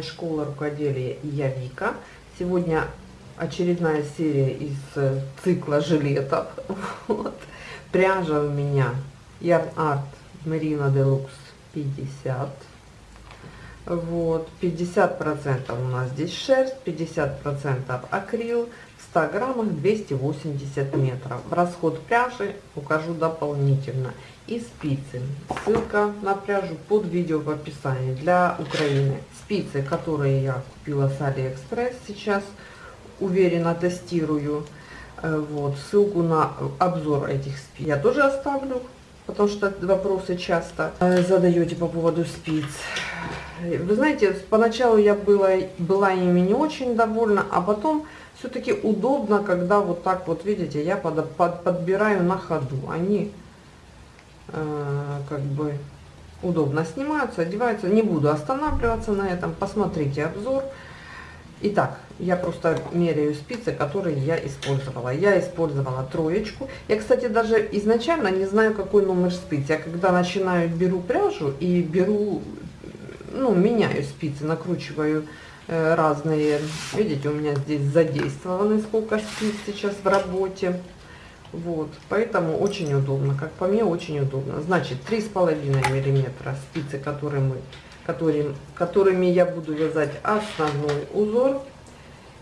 вами Школа Рукоделия и я Вика. Сегодня очередная серия из э, цикла жилетов. Вот. Пряжа у меня Yarn Art Merino Deluxe 50. Вот, 50% у нас здесь шерсть, 50% акрил, 100 граммах 280 метров. Расход пряжи укажу дополнительно. И спицы. Ссылка на пряжу под видео в описании для Украины. Спицы, которые я купила с Алиэкспресс сейчас, уверенно тестирую. Э, вот, ссылку на обзор этих спиц я тоже оставлю, потому что вопросы часто э, задаете по поводу спиц. Вы знаете, поначалу я была, была ими не очень довольна, а потом все-таки удобно, когда вот так вот, видите, я под, под, подбираю на ходу. Они э, как бы удобно снимаются, одеваются. Не буду останавливаться на этом, посмотрите обзор. Итак, я просто меряю спицы, которые я использовала. Я использовала троечку. Я, кстати, даже изначально не знаю, какой номер спиц. Я когда начинаю, беру пряжу и беру ну, меняю спицы, накручиваю э, разные. Видите, у меня здесь задействованы сколько спиц сейчас в работе. Вот, поэтому очень удобно, как по мне, очень удобно. Значит, три с половиной миллиметра спицы, которые мы, которые, которыми я буду вязать основной узор,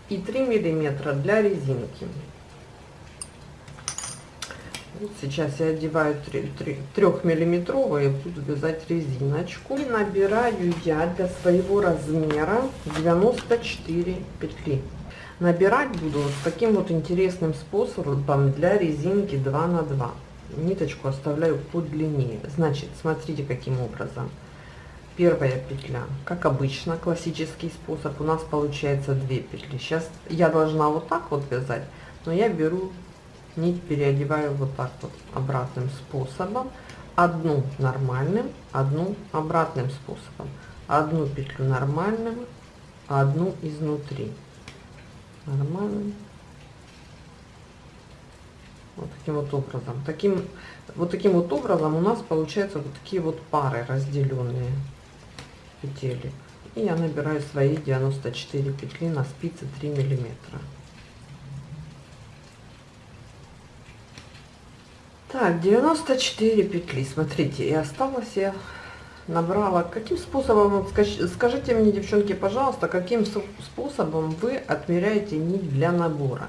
и 3 миллиметра для резинки. Сейчас я одеваю 3-миллиметровые, буду вязать резиночку. И набираю я для своего размера 94 петли. Набирать буду вот таким вот интересным способом для резинки 2 на 2. Ниточку оставляю подлиннее. Значит, смотрите каким образом. Первая петля, как обычно, классический способ, у нас получается 2 петли. Сейчас я должна вот так вот вязать, но я беру нить переодеваю вот так вот обратным способом одну нормальным одну обратным способом. Одну петлю нормальным одну изнутри. Нормальным. Вот таким вот образом. Таким вот таким вот образом у нас получается вот такие вот пары разделенные петель и я набираю свои 94 петли на спице 3 миллиметра Так, 94 петли, смотрите, и осталось я набрала. Каким способом, скажите мне, девчонки, пожалуйста, каким способом вы отмеряете нить для набора?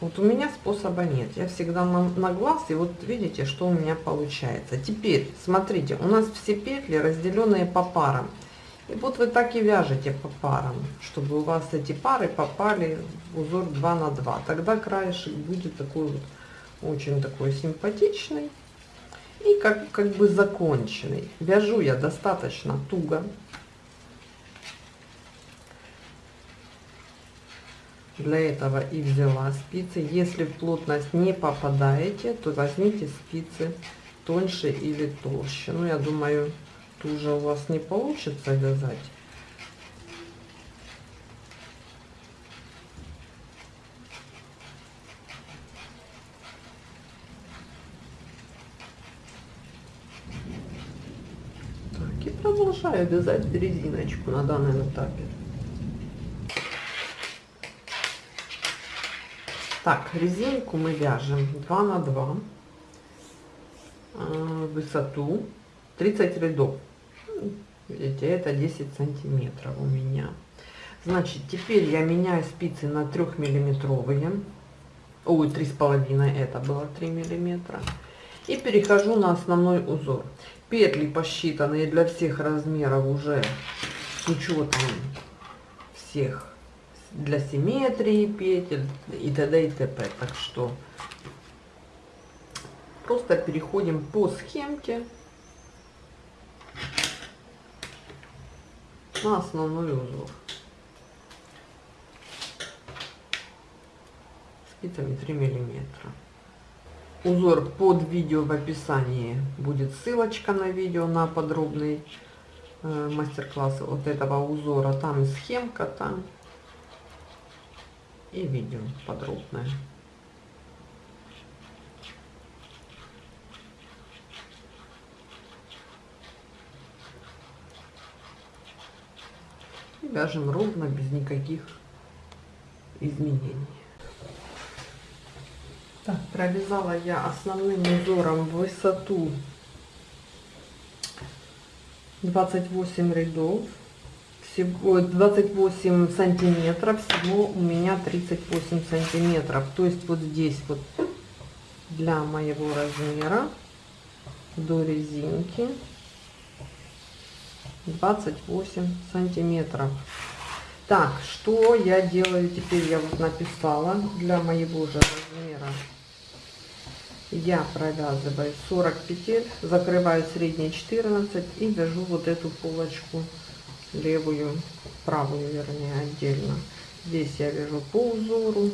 Вот у меня способа нет. Я всегда на, на глаз, и вот видите, что у меня получается. Теперь, смотрите, у нас все петли разделенные по парам. И вот вы так и вяжете по парам, чтобы у вас эти пары попали в узор 2 на 2. Тогда краешек будет такой вот очень такой симпатичный и как, как бы законченный. Вяжу я достаточно туго. Для этого и взяла спицы. Если в плотность не попадаете, то возьмите спицы тоньше или толще. Ну, я думаю, туже у вас не получится вязать. Продолжаю вязать резиночку на данном этапе. Так, резинку мы вяжем 2 на 2 э, высоту 30 рядов. Видите, это 10 сантиметров у меня. Значит, теперь я меняю спицы на 3 миллиметровые. Ой, три с половиной, это было 3 миллиметра. И перехожу на основной узор петли посчитанные для всех размеров уже с учетом всех для симметрии петель и т.д. и т.п. Так что просто переходим по схемке на основной узор. Спицами 3 миллиметра узор под видео в описании. Будет ссылочка на видео на подробный э, мастер-класс вот этого узора. Там и схемка там и видео подробное. Вяжем ровно без никаких изменений так провязала я основным узором высоту 28 рядов. Всего 28 сантиметров всего у меня 38 сантиметров. То есть вот здесь вот для моего размера до резинки 28 сантиметров. Так что я делаю теперь? Я вот написала для моего же размера я провязываю 40 петель закрываю средние 14 и вяжу вот эту полочку левую правую вернее отдельно. Здесь я вяжу по узору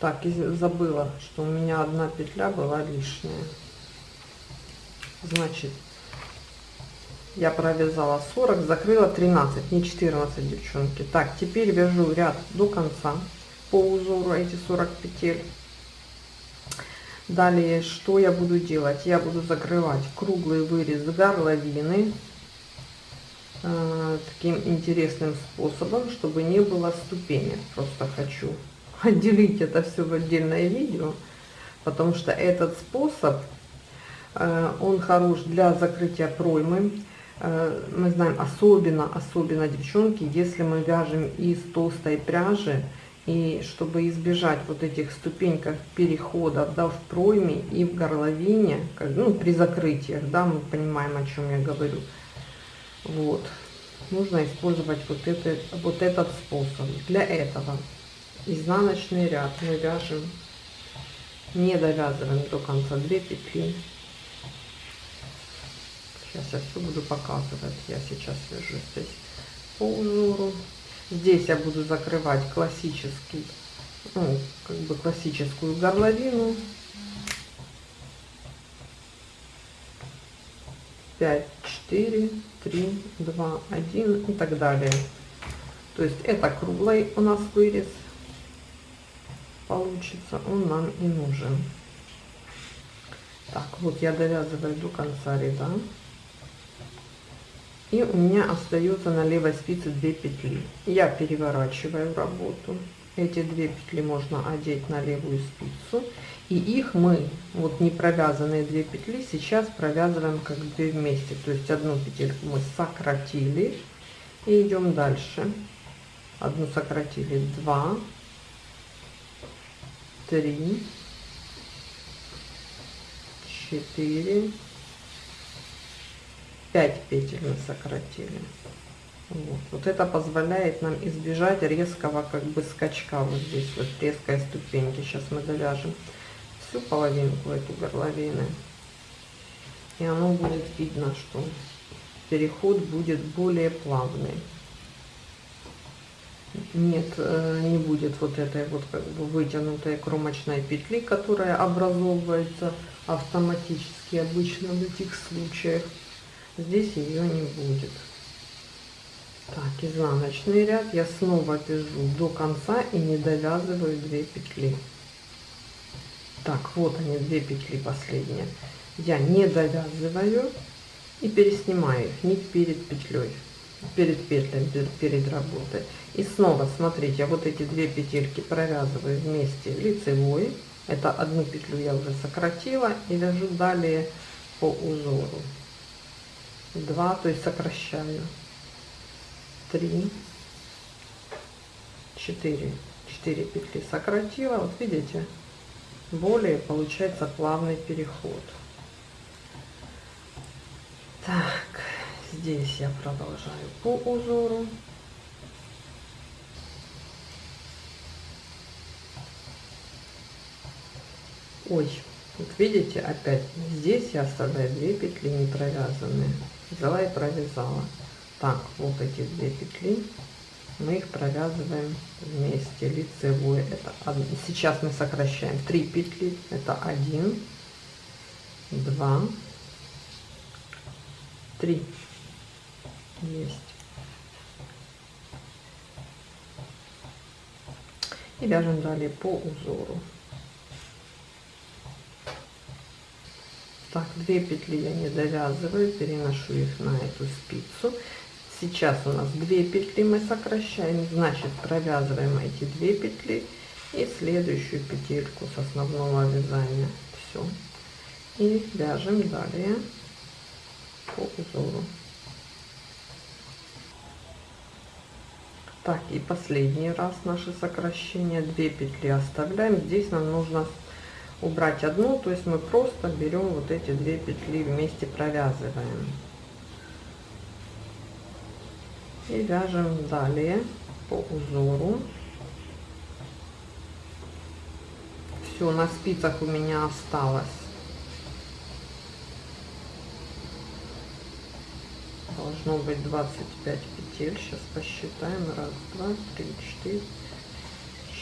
Так, и забыла, что у меня одна петля была лишняя. Значит, я провязала 40, закрыла 13, не 14, девчонки. Так, теперь вяжу ряд до конца по узору эти 40 петель. Далее, что я буду делать? Я буду закрывать круглый вырез горловины э, таким интересным способом, чтобы не было ступенек. Просто хочу отделить это все в отдельное видео, потому что этот способ, э, он хорош для закрытия проймы. Э, мы знаем, особенно, особенно, девчонки, если мы вяжем из толстой пряжи, и чтобы избежать вот этих ступеньках переходов да, в пройме и в горловине, как, ну, при закрытиях, да, мы понимаем, о чем я говорю. Вот. Нужно использовать вот, это, вот этот способ. Для этого изнаночный ряд. Мы вяжем не довязываем до конца. 2 петли. Сейчас я все буду показывать. Я сейчас вяжу здесь по узору. Здесь я буду закрывать классический ну, как бы классическую горловину. 5 4 3 2 1 и так далее. То есть это круглый у нас вырез получится, он нам и нужен. Так, вот я довязываю до конца ряда. И у меня остается на левой спице 2 петли. Я переворачиваю работу. Эти две петли можно одеть на левую спицу. И их мы, вот не провязанные 2 петли, сейчас провязываем как две вместе. То есть одну петельку мы сократили. И идем дальше. Одну сократили, 2, три, четыре, пять петель мы сократили. Вот. вот это позволяет нам избежать резкого как бы скачка вот здесь вот резкой ступеньки. Сейчас мы довяжем всю половинку эту горловины. И оно будет видно, что переход будет более плавный нет, э, не будет вот этой вот как бы вытянутой кромочной петли, которая образовывается автоматически обычно в этих случаях. Здесь ее не будет. Так, изнаночный ряд я снова вяжу до конца и не довязываю 2 петли. Так, вот они, 2 петли последние. Я не довязываю и переснимаю их нить перед петлей перед петлями, перед работой. И снова, смотрите, вот эти две петельки провязываю вместе лицевой. Это одну петлю я уже сократила и вяжу далее по узору. Два, то есть сокращаю. Три, четыре. Четыре петли сократила. Вот видите, более получается плавный переход. Так здесь я продолжаю по узору ой вот видите опять здесь я оставляю 2 петли не провязанные взяла и провязала. Так вот эти две петли. Мы их провязываем вместе. Лицевой это сейчас мы сокращаем. 3 петли это 1 2 3 есть. И вяжем далее по узору. Так, две петли я не довязываю, переношу их на эту спицу. Сейчас у нас две петли мы сокращаем, значит провязываем эти две петли и следующую петельку с основного вязания. Все. И вяжем далее по узору. Так, и последний раз наше сокращение. Две петли оставляем. Здесь нам нужно убрать одну, то есть мы просто берем вот эти две петли вместе провязываем. И вяжем далее по узору. Все, на спицах у меня осталось должно быть 25 петель сейчас посчитаем раз два три четыре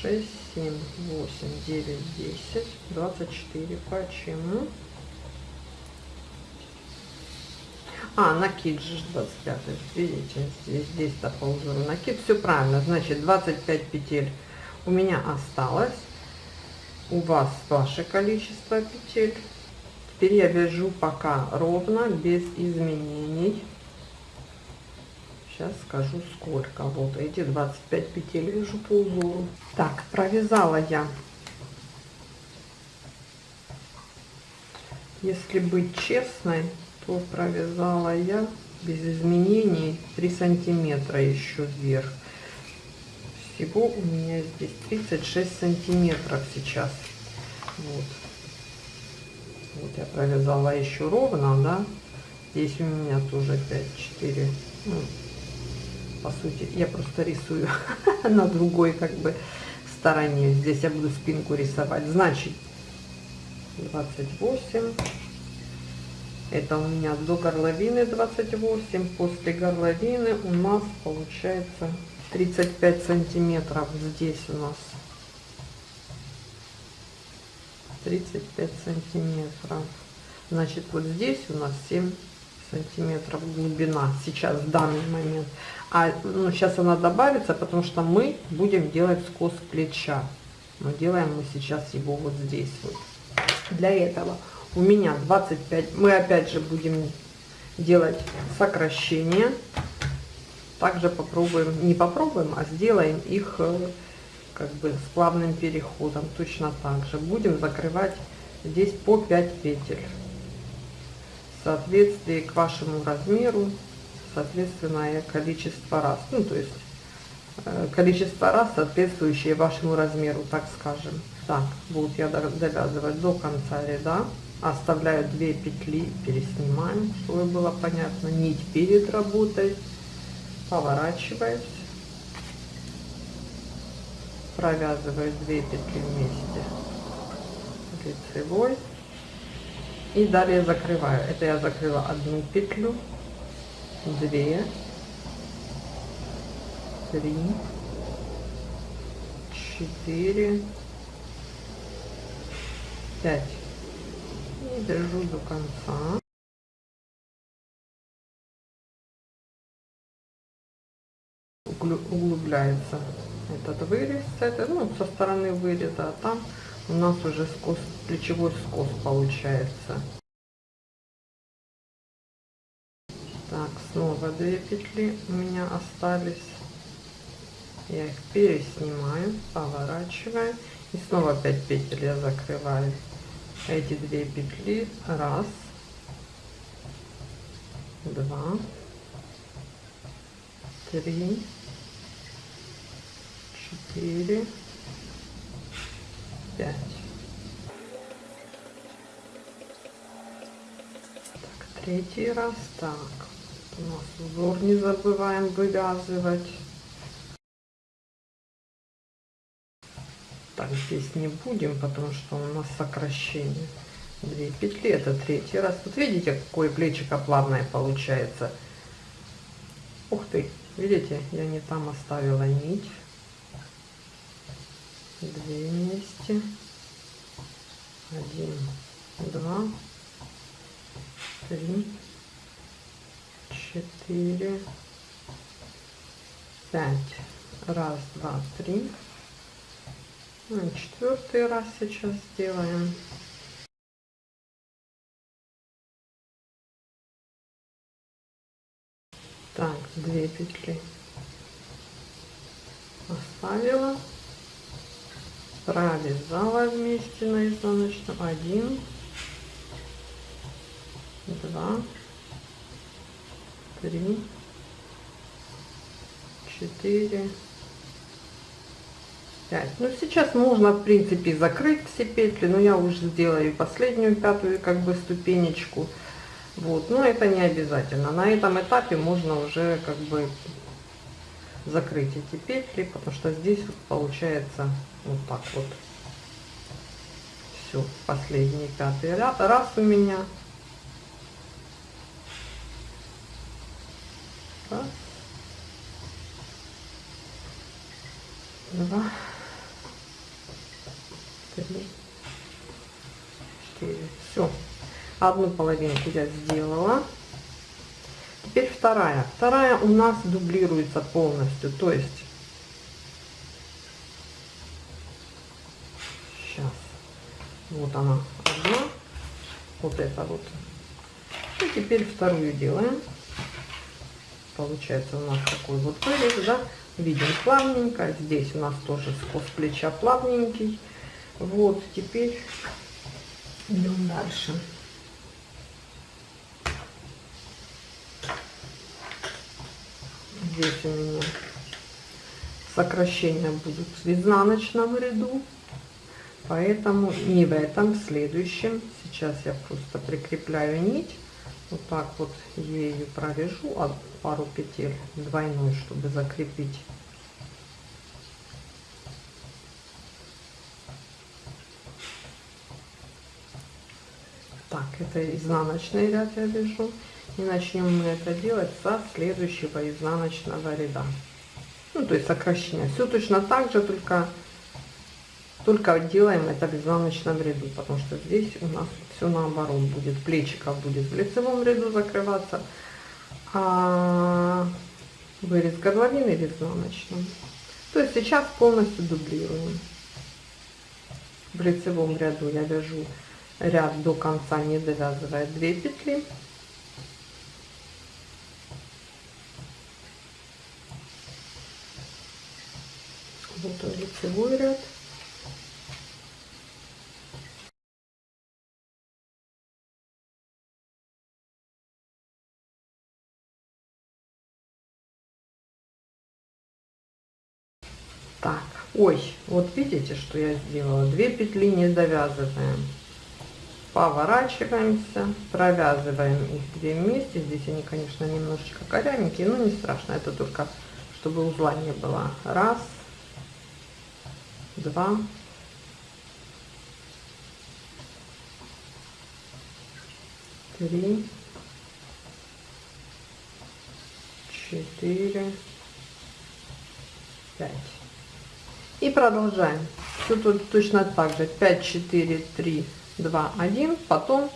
шесть семь восемь девять десять двадцать четыре. Почему? А накид же 25 видите здесь здесь по узору накид все правильно. Значит 25 петель у меня осталось. У вас ваше количество петель. Теперь я вяжу пока ровно без изменений Сейчас скажу сколько. Вот эти 25 петель вяжу по узору. Так, провязала я. Если быть честной, то провязала я без изменений 3 сантиметра еще вверх. Всего у меня здесь 36 сантиметров сейчас. Вот. Вот я провязала еще ровно, да. Здесь у меня тоже 5, 4, ну, по сути. Я просто рисую на другой как бы стороне. Здесь я буду спинку рисовать. Значит, 28. Это у меня до горловины 28. После горловины у нас получается 35 сантиметров. Здесь у нас 35 сантиметров. Значит, вот здесь у нас 7 сантиметров глубина сейчас в данный момент а ну, сейчас она добавится потому что мы будем делать скос плеча. Но делаем мы сейчас его вот здесь вот. Для этого. У меня 25 мы опять же будем делать сокращение. Также попробуем не попробуем а сделаем их э, как бы с плавным переходом. Точно так же. Будем закрывать здесь по 5 петель. Соответствии к вашему размеру, соответственное количество раз. Ну, то есть э, количество раз, соответствующее вашему размеру, так скажем. Так, вот я довязывать до конца ряда. Оставляю 2 петли, переснимаем, чтобы было понятно. Нить перед работой. Поворачиваюсь. Провязываю 2 петли вместе лицевой и далее закрываю это я закрыла одну петлю две. Три. Четыре. Пять. И держу до конца. Углубляется этот вырез это ну со стороны выреза а там у нас уже скос, плечевой скос получается. Так, снова две петли у меня остались. Я их переснимаю, поворачиваю. И снова 5 петель я закрываю. Эти две петли. Раз. Два. Три. Четыре. 5. Так, третий раз. Так, у нас узор не забываем вывязывать. Так, здесь не будем, потому что у нас сокращение. Две петли, это третий раз. Вот видите, какое плечико плавное получается. Ух ты, видите, я не там оставила нить две вместе один два три четыре пять. Раз два три. Ну, четвертый раз сейчас сделаем. Так, две петли оставила. Провязала вместе на изнаночном. Один два три. Четыре. Пять. Ну сейчас можно в принципе закрыть все петли но я уже сделаю последнюю пятую как бы ступенечку. Вот. Но это не обязательно. На этом этапе можно уже как бы закрыть эти петли потому что здесь вот получается вот так вот. Все последний пятый раз у меня раз два. Три. Четыре. Все одну половинку я сделала. Теперь вторая. Вторая у нас дублируется полностью. То есть сейчас вот она одна. Вот это вот. И теперь вторую делаем получается у нас такой вот вырез да видим плавненько здесь у нас тоже скос плеча плавненький. Вот теперь идем дальше. Здесь у меня сокращения будут в изнаночном ряду поэтому не в этом в следующем. Сейчас я просто прикрепляю нить вот так вот ею провяжу пару петель двойной чтобы закрепить. Так это изнаночный ряд я вяжу. И начнем мы это делать со следующего изнаночного ряда. Ну то есть сокращение. Все точно так же только только делаем это в изнаночном ряду потому что здесь у нас все наоборот будет плечиков будет в лицевом ряду закрываться а вырез горловины в изнаночном то есть сейчас полностью дублируем. В лицевом ряду я вяжу ряд до конца не довязывая 2 петли. Вот лицевой ряд ой вот видите что я сделала? Две петли не довязываем поворачиваемся провязываем их две вместе. Здесь они конечно немножечко корявенькие но не страшно. Это только чтобы узла не было. Раз два, три, четыре, пять. И продолжаем. Все тут точно так же. 5, 4, 3, 2, 1. Потом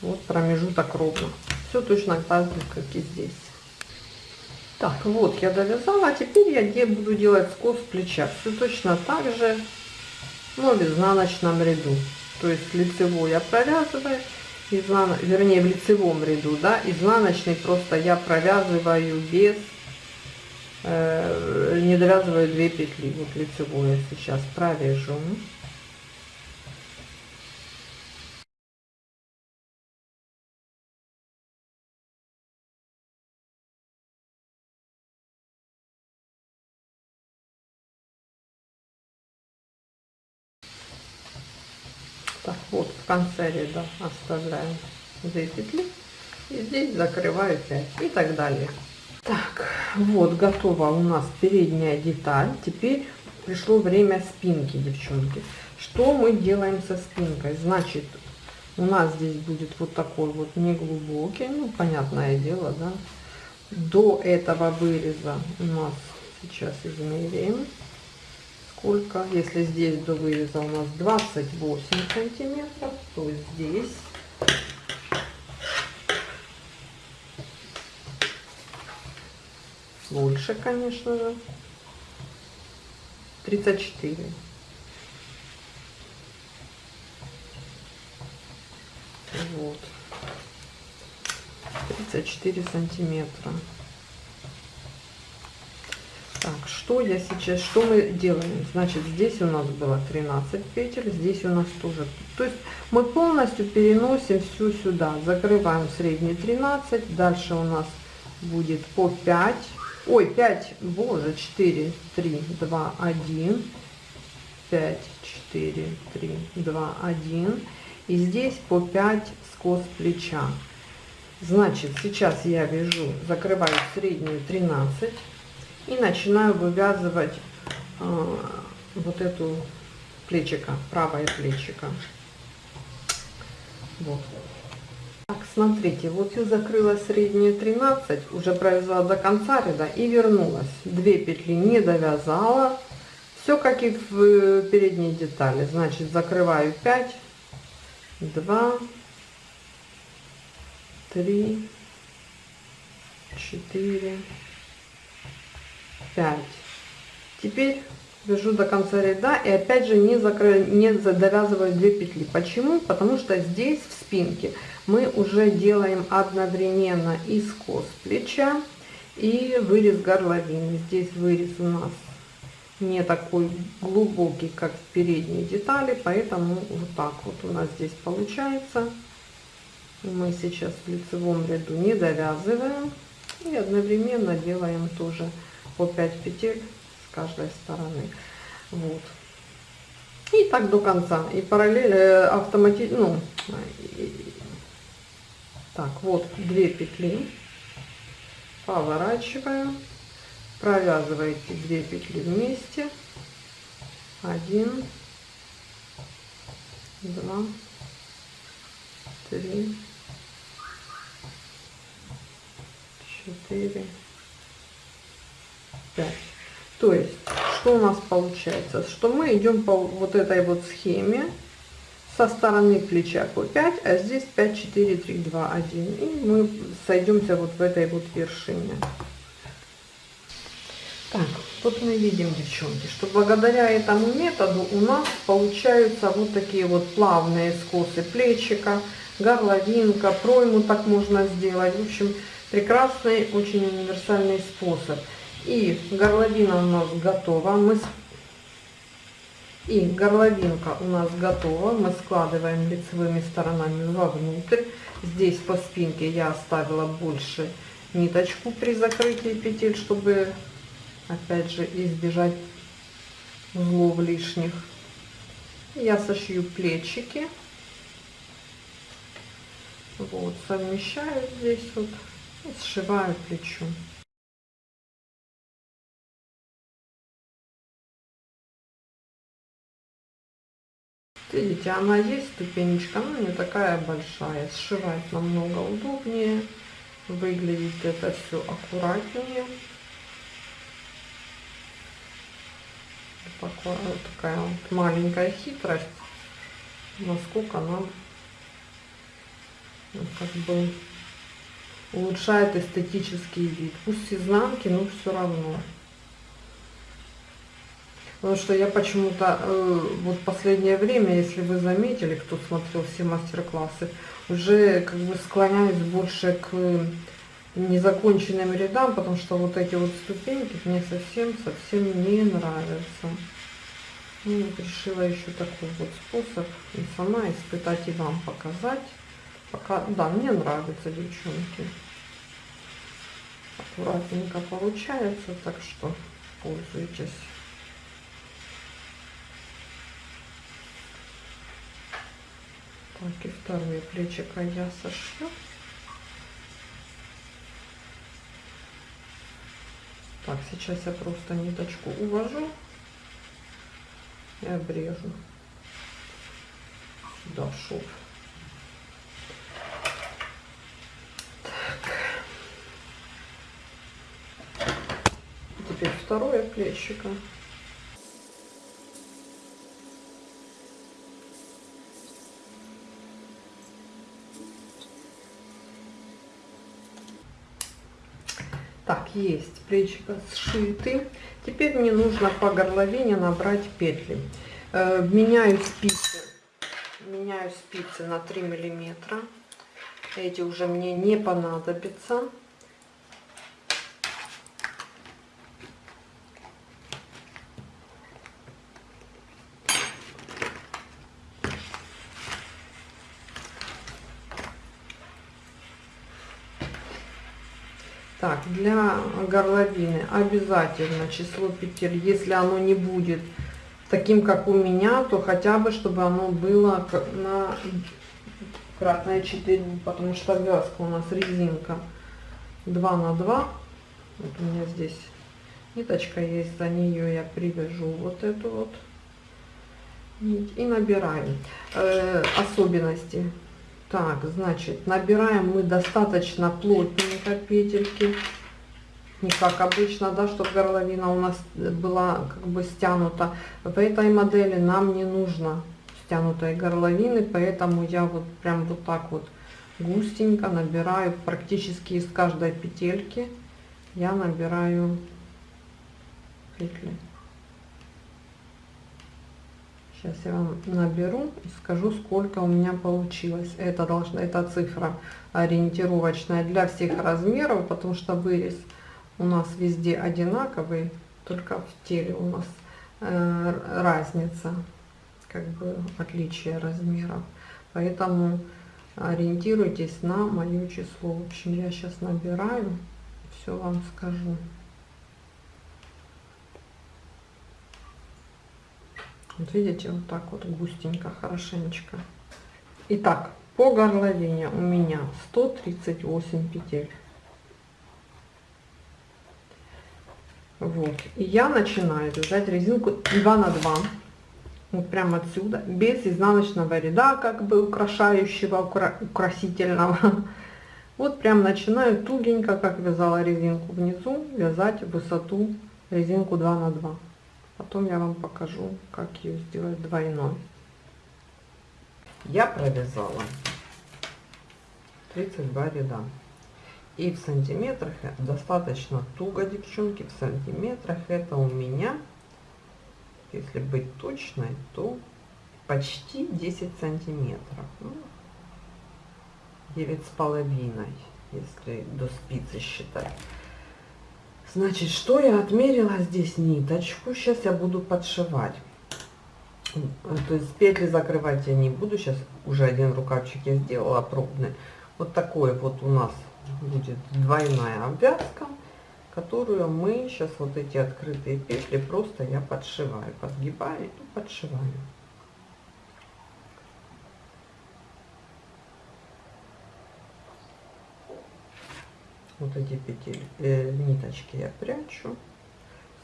вот промежуток ровно. Все точно так же, как и здесь. Так, вот я довязала, а теперь я буду делать скос плеча. Все точно так же, но в изнаночном ряду. То есть лицевой я провязываю, изнан... вернее в лицевом ряду, да, изнаночный просто я провязываю без, э, не довязываю 2 петли. Вот лицевую сейчас провяжу. так вот в конце ряда оставляем 2 петли и здесь закрываю 5 и так далее так вот готова у нас передняя деталь. Теперь пришло время спинки девчонки. Что мы делаем со спинкой? Значит у нас здесь будет вот такой вот неглубокий ну понятное дело да. До этого выреза у нас сейчас измеряем сколько. Если здесь до выреза у нас 28 сантиметров то здесь больше конечно же 34. Вот. 34 сантиметра. Так, что я сейчас, что мы делаем? Значит, здесь у нас было 13 петель, здесь у нас тоже. То есть мы полностью переносим всю сюда. Закрываем средний 13, дальше у нас будет по 5. Ой, 5, боже, 4, 3, 2, 1. 5, 4, 3, 2, 1. И здесь по 5 скос плеча. Значит, сейчас я вяжу, закрываю среднюю 13 и начинаю вывязывать э, вот эту плечика, правое плечико. Вот. Так, смотрите, вот я закрыла среднюю 13, уже провязала до конца ряда и вернулась. Две петли не довязала. Все как и в э, передней детали. Значит, закрываю 5, 2, 3, 4, 5. Теперь вяжу до конца ряда и опять же не, закрою, не довязываю 2 петли. Почему? Потому что здесь в спинке мы уже делаем одновременно и скос плеча и вырез горловины. Здесь вырез у нас не такой глубокий, как в передней детали, поэтому вот так вот у нас здесь получается. Мы сейчас в лицевом ряду не довязываем и одновременно делаем тоже по 5 петель каждой стороны. Вот. И так до конца. И параллельно автоматически, ну, так, вот две петли, поворачиваю, провязываете две петли вместе, один, два, три, четыре, 5. То есть, что у нас получается? Что мы идем по вот этой вот схеме со стороны плеча по 5, а здесь 5, 4, 3, 2, 1. И мы сойдемся вот в этой вот вершине. Так, вот мы видим, девчонки, что благодаря этому методу у нас получаются вот такие вот плавные скосы плечика, горловинка, пройму так можно сделать. В общем, прекрасный, очень универсальный способ. И горловина у нас готова. Мы и горловинка у нас готова. Мы складываем лицевыми сторонами вовнутрь. Здесь по спинке я оставила больше ниточку при закрытии петель, чтобы опять же избежать узлов лишних. Я сошью плечики. Вот, совмещаю здесь вот и сшиваю плечо. Видите, она есть ступенечка, но не такая большая. Сшивать намного удобнее. Выглядит это все аккуратнее. Такая, такая вот маленькая хитрость, насколько нам ну, как бы улучшает эстетический вид. Пусть изнанки, но все равно. Потому что я почему-то, э, вот последнее время, если вы заметили, кто смотрел все мастер-классы, уже как бы склоняюсь больше к незаконченным рядам, потому что вот эти вот ступеньки мне совсем-совсем не нравятся. Ну, вот решила еще такой вот способ и сама испытать и вам показать. Пока, да, мне нравится, девчонки. Аккуратненько получается, так что пользуйтесь. Так, и второе плечико я сошью. Так, сейчас я просто ниточку увожу и обрежу сюда шов. Так. Теперь второе плечико. Есть плечико сшиты. Теперь мне нужно по горловине набрать петли. Э, меняю спицы. Меняю спицы на 3 миллиметра. Эти уже мне не понадобятся. Так, для горловины обязательно число петель, если оно не будет таким, как у меня, то хотя бы, чтобы оно было на кратное 4, потому что вязка у нас резинка 2 на 2. Вот у меня здесь ниточка есть, за нее я привяжу вот эту вот нить и набираем. Э, особенности так, значит, набираем мы достаточно плотненько петельки. Не как обычно, да, чтобы горловина у нас была как бы стянута. В этой модели нам не нужно стянутой горловины, поэтому я вот прям вот так вот густенько набираю практически из каждой петельки. Я набираю петли. Сейчас я вам наберу и скажу, сколько у меня получилось. Это должна, эта цифра ориентировочная для всех размеров, потому что вырез у нас везде одинаковый, только в теле у нас э, разница, как бы отличие размеров. Поэтому ориентируйтесь на мое число. В общем, я сейчас набираю, все вам скажу. Вот видите, вот так вот густенько, хорошенечко. Итак, по горловине у меня 138 петель. Вот. И я начинаю вязать резинку 2 на 2. Вот прямо отсюда, без изнаночного ряда, как бы украшающего, укра украсительного. Вот прям начинаю тугенько, как вязала резинку внизу, вязать высоту резинку 2 на 2. Потом я вам покажу, как ее сделать двойной. Я провязала 32 ряда. И в сантиметрах достаточно туго, девчонки. В сантиметрах это у меня, если быть точной, то почти 10 сантиметров. Ну, 9 с половиной, если до спицы считать. Значит, что я отмерила здесь ниточку. Сейчас я буду подшивать. То есть петли закрывать я не буду. Сейчас уже один рукавчик я сделала пробный. Вот такой вот у нас будет двойная обвязка, которую мы сейчас вот эти открытые петли просто я подшиваю, подгибаю и подшиваю. Вот эти петель э, ниточки я прячу.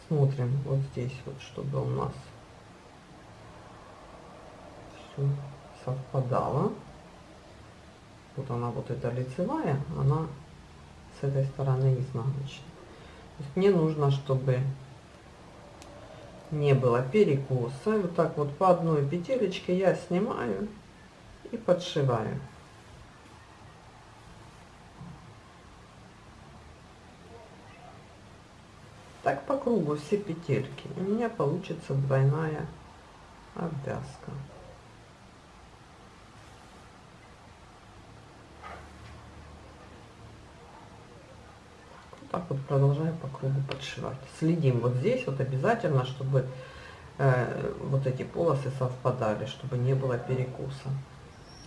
Смотрим вот здесь вот чтобы у нас все совпадало. Вот она вот эта лицевая она с этой стороны изнаночная. Мне нужно чтобы не было перекоса. Вот так вот по одной петелечке я снимаю и подшиваю Так по кругу все петельки. У меня получится двойная обвязка. Так вот продолжаем по кругу подшивать. Следим вот здесь вот обязательно, чтобы э, вот эти полосы совпадали, чтобы не было перекуса.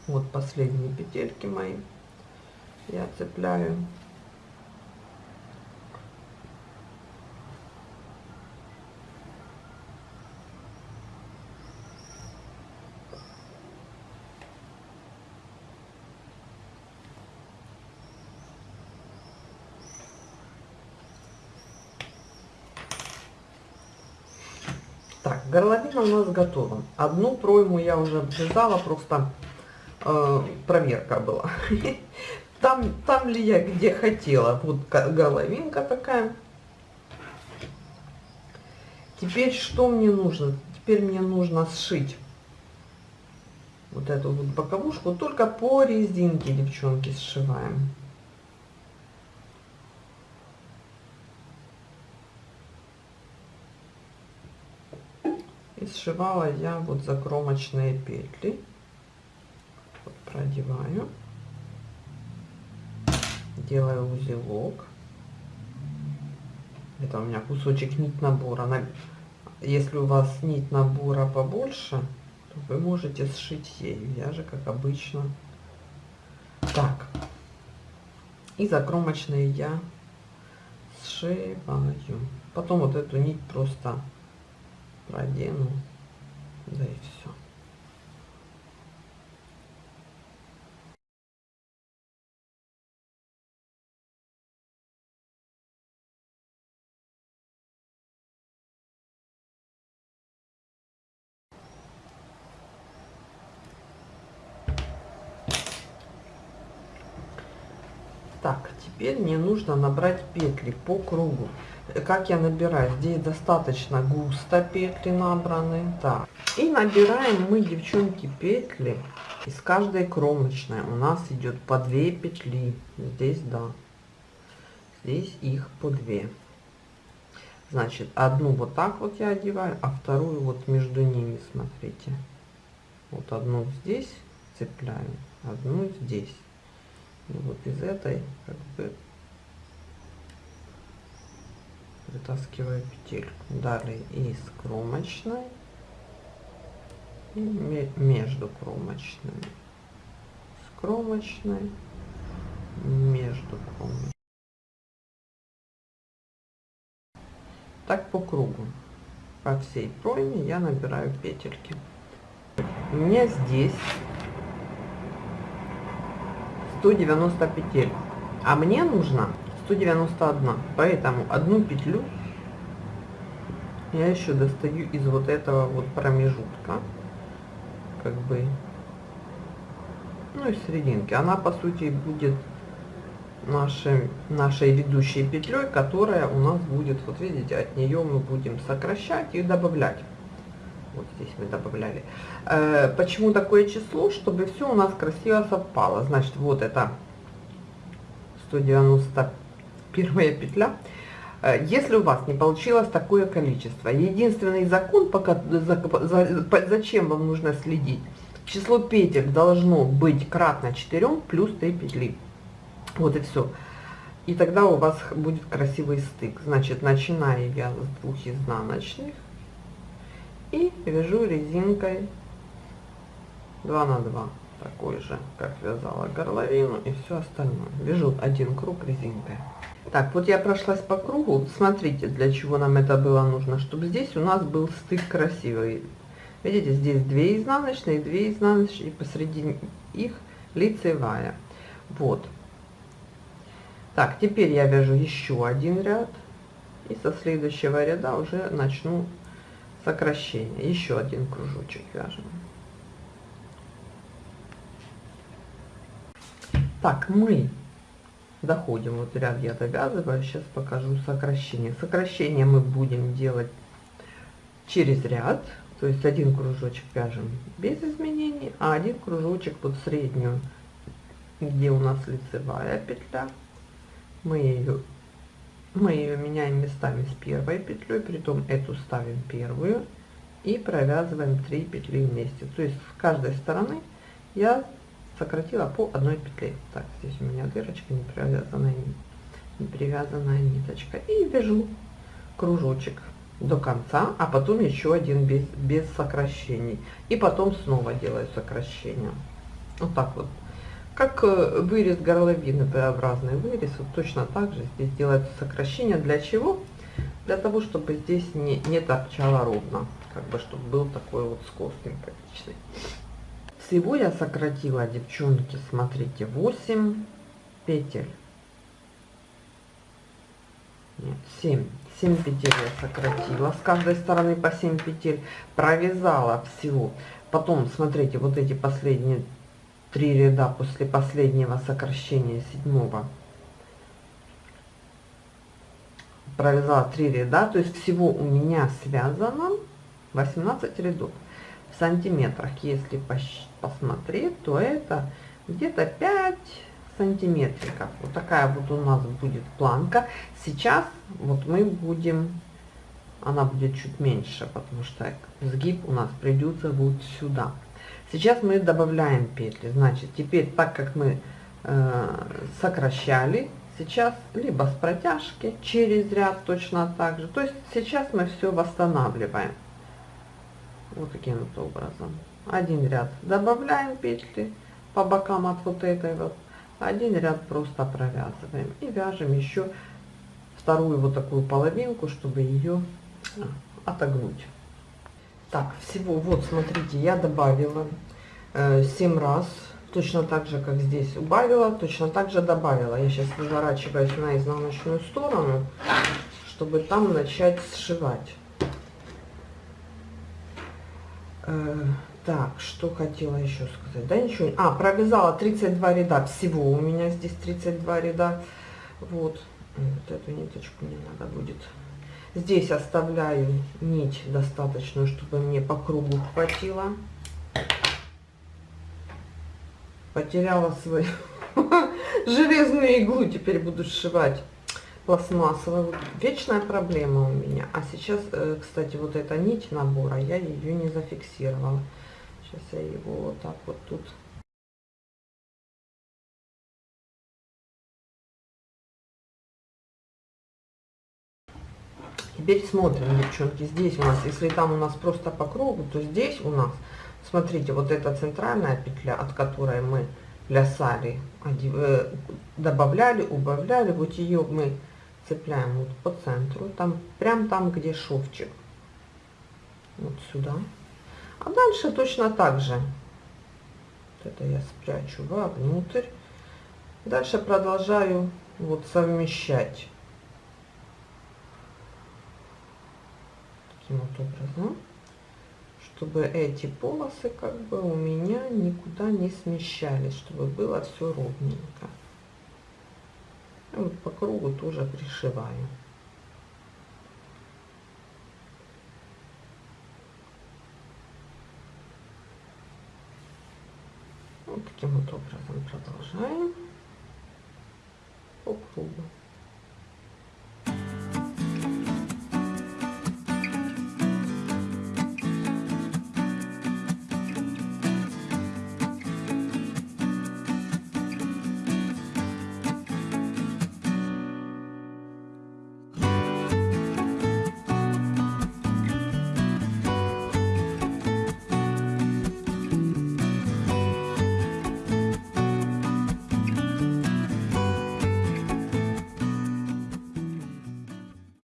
Вот последние петельки мои я цепляю. Так, горловина у нас готова. Одну пройму я уже обвязала, просто э, проверка была. Там, там ли я где хотела. Вот горловинка такая. Теперь что мне нужно? Теперь мне нужно сшить вот эту вот боковушку. Только по резинке, девчонки, сшиваем. Сшивала я вот закромочные петли. Вот продеваю. Делаю узелок. Это у меня кусочек нить набора если у вас нить набора побольше то вы можете сшить ею. Я же как обычно. Так. И закромочные я сшиваю. Потом вот эту нить просто продену да и все Так, теперь мне нужно набрать петли по кругу. Как я набираю? Здесь достаточно густо петли набраны. Так. И набираем мы, девчонки, петли из каждой кромочной. У нас идет по 2 петли. Здесь, да. Здесь их по 2. Значит, одну вот так вот я одеваю, а вторую вот между ними, смотрите. Вот одну здесь цепляю, одну здесь. И вот из этой как бы вытаскиваю петельку. Далее из кромочной и между кромочными. С кромочной между кромочной. Так по кругу. По всей пройме я набираю петельки. У меня здесь 190 петель, а мне нужно 191. Поэтому одну петлю я еще достаю из вот этого вот промежутка, как бы, ну и серединки. Она по сути будет нашей, нашей ведущей петлей, которая у нас будет, вот видите, от нее мы будем сокращать и добавлять вот здесь мы добавляли. Э, почему такое число? Чтобы все у нас красиво совпало. Значит, вот это 191 петля. Э, если у вас не получилось такое количество, единственный закон, пока, за, за, зачем вам нужно следить, число петель должно быть кратно 4 плюс 3 петли. Вот и все. И тогда у вас будет красивый стык. Значит, начинаю я с двух изнаночных и вяжу резинкой 2 на 2 такой же как вязала горловину и все остальное. Вяжу один круг резинкой. Так вот я прошлась по кругу. Смотрите для чего нам это было нужно чтобы здесь у нас был стык красивый. Видите здесь 2 изнаночные 2 изнаночные и посреди их лицевая. Вот. Так теперь я вяжу еще один ряд и со следующего ряда уже начну сокращение. Еще один кружочек вяжем. Так, мы доходим, вот ряд я довязываю, сейчас покажу сокращение. Сокращение мы будем делать через ряд, то есть один кружочек вяжем без изменений, а один кружочек под среднюю, где у нас лицевая петля, мы ее мы ее меняем местами с первой петлей, притом эту ставим первую и провязываем 3 петли вместе. То есть с каждой стороны я сократила по одной петле. Так, здесь у меня дырочка не привязанная, не привязанная ниточка. И вяжу кружочек до конца, а потом еще один без, без сокращений. И потом снова делаю сокращение. Вот так вот как э, вырез горловины, П-образный вырез, вот точно так же здесь делается сокращение. Для чего? Для того, чтобы здесь не, не торчало ровно, как бы, чтобы был такой вот скос симпатичный. Всего я сократила, девчонки, смотрите, 8 петель. Нет, 7. 7 петель я сократила. С каждой стороны по 7 петель провязала всего. Потом, смотрите, вот эти последние три ряда после последнего сокращения седьмого. Провязала 3 ряда то есть всего у меня связано 18 рядов. В сантиметрах если посмотреть то это где-то 5 сантиметриков. Вот такая вот у нас будет планка. Сейчас вот мы будем она будет чуть меньше, потому что сгиб у нас придется вот сюда. Сейчас мы добавляем петли. Значит, теперь так как мы э, сокращали, сейчас либо с протяжки через ряд точно так же. То есть сейчас мы все восстанавливаем. Вот таким вот образом. Один ряд добавляем петли по бокам от вот этой вот. Один ряд просто провязываем. И вяжем еще вторую вот такую половинку, чтобы ее а, отогнуть. Так, всего, вот, смотрите, я добавила э, 7 раз, точно так же, как здесь убавила, точно так же добавила. Я сейчас выворачиваюсь на изнаночную сторону, чтобы там начать сшивать. Э, так, что хотела еще сказать? Да ничего. А, провязала 32 ряда. Всего у меня здесь 32 ряда. Вот. Вот эту ниточку мне надо будет Здесь оставляю нить достаточную, чтобы мне по кругу хватило. Потеряла свою железную иглу, теперь буду сшивать пластмассовую. Вечная проблема у меня. А сейчас, э, кстати, вот эта нить набора, я ее не зафиксировала. Сейчас я его вот так вот тут Теперь смотрим, девчонки, здесь у нас, если там у нас просто по кругу, то здесь у нас, смотрите, вот эта центральная петля, от которой мы плясали, э, добавляли, убавляли, вот ее мы цепляем вот по центру, там, прям там, где шовчик, вот сюда. А дальше точно так же, вот это я спрячу вовнутрь. Дальше продолжаю вот совмещать таким вот образом, чтобы эти полосы как бы у меня никуда не смещались, чтобы было все ровненько. И вот по кругу тоже пришиваю. Вот таким вот образом продолжаем по кругу.